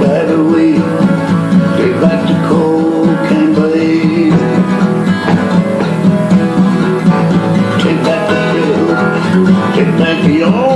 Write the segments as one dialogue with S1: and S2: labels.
S1: by the way the Take back the hill Take back the old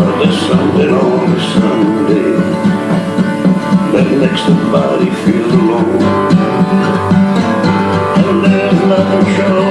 S1: On a Sunday, that makes the body feel alone. And there's nothing showing.